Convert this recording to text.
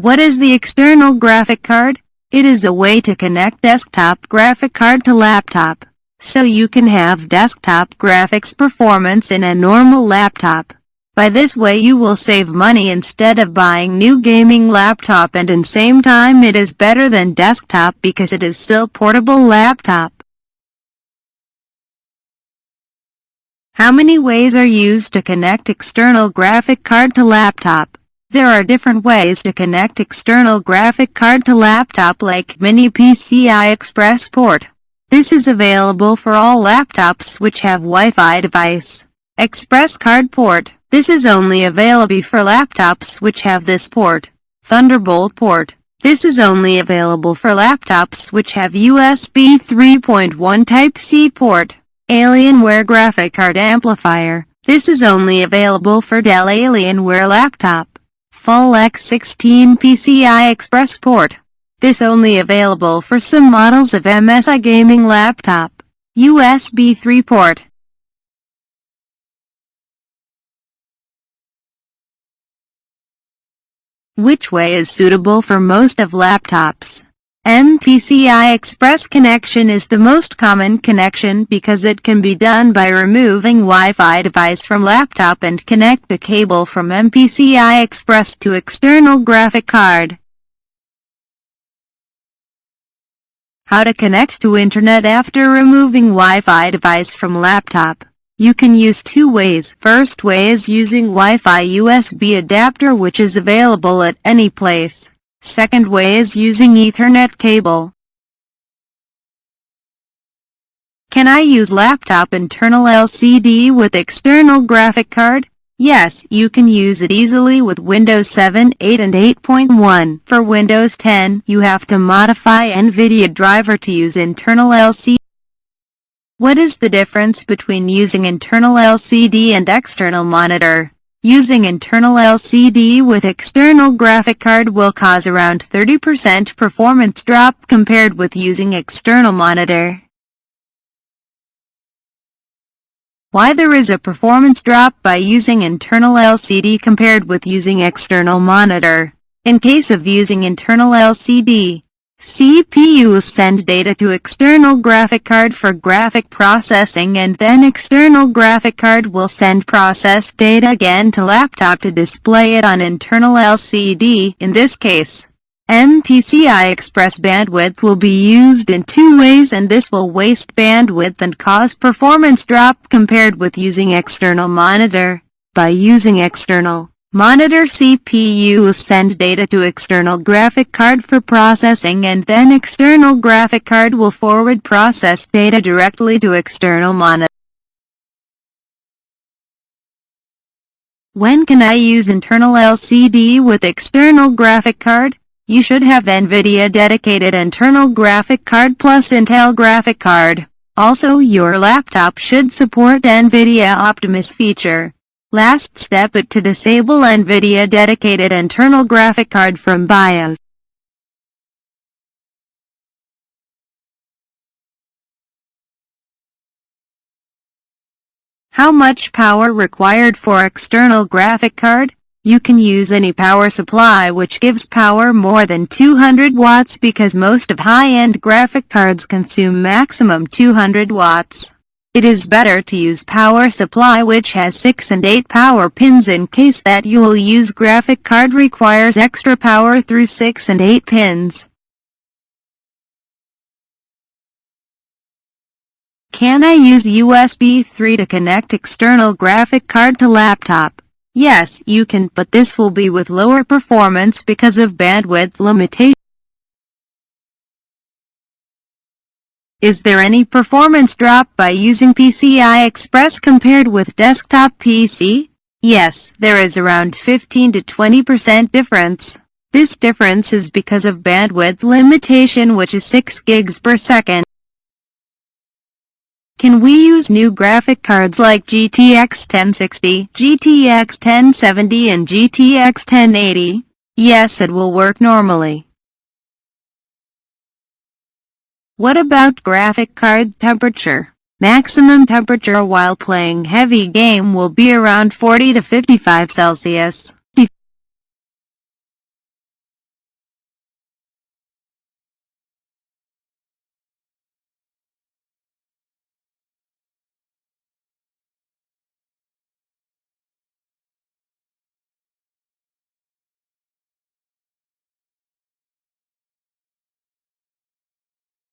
What is the external graphic card? It is a way to connect desktop graphic card to laptop, so you can have desktop graphics performance in a normal laptop. By this way you will save money instead of buying new gaming laptop and in same time it is better than desktop because it is still portable laptop. How many ways are used to connect external graphic card to laptop? There are different ways to connect external graphic card to laptop like Mini PCI Express port. This is available for all laptops which have Wi-Fi device. Express card port. This is only available for laptops which have this port. Thunderbolt port. This is only available for laptops which have USB 3.1 Type-C port. Alienware graphic card amplifier. This is only available for Dell Alienware laptop full X16 PCI Express port. This only available for some models of MSI gaming laptop. USB 3 port. Which way is suitable for most of laptops? MPCI Express connection is the most common connection because it can be done by removing Wi-Fi device from laptop and connect a cable from MPCI Express to external graphic card. How to connect to internet after removing Wi-Fi device from laptop. You can use two ways. First way is using Wi-Fi USB adapter which is available at any place. Second way is using Ethernet cable. Can I use laptop internal LCD with external graphic card? Yes, you can use it easily with Windows 7, 8 and 8.1. For Windows 10, you have to modify NVIDIA driver to use internal LCD. What is the difference between using internal LCD and external monitor? Using internal LCD with external graphic card will cause around 30% performance drop compared with using external monitor. Why there is a performance drop by using internal LCD compared with using external monitor. In case of using internal LCD, CPU will send data to external graphic card for graphic processing and then external graphic card will send processed data again to laptop to display it on internal LCD. In this case, MPCI Express bandwidth will be used in two ways and this will waste bandwidth and cause performance drop compared with using external monitor. By using external Monitor CPU will send data to external graphic card for processing and then external graphic card will forward processed data directly to external monitor. When can I use internal LCD with external graphic card? You should have NVIDIA dedicated internal graphic card plus Intel graphic card. Also your laptop should support NVIDIA Optimus feature. Last step it to disable NVIDIA dedicated internal graphic card from BIOS. How much power required for external graphic card? You can use any power supply which gives power more than 200 watts because most of high-end graphic cards consume maximum 200 watts. It is better to use power supply which has 6 and 8 power pins in case that you will use graphic card requires extra power through 6 and 8 pins. Can I use USB 3 to connect external graphic card to laptop? Yes, you can, but this will be with lower performance because of bandwidth limitation. Is there any performance drop by using PCI Express compared with desktop PC? Yes, there is around 15 to 20% difference. This difference is because of bandwidth limitation which is 6 gigs per second. Can we use new graphic cards like GTX 1060, GTX 1070 and GTX 1080? Yes, it will work normally. What about graphic card temperature? Maximum temperature while playing heavy game will be around 40 to 55 Celsius.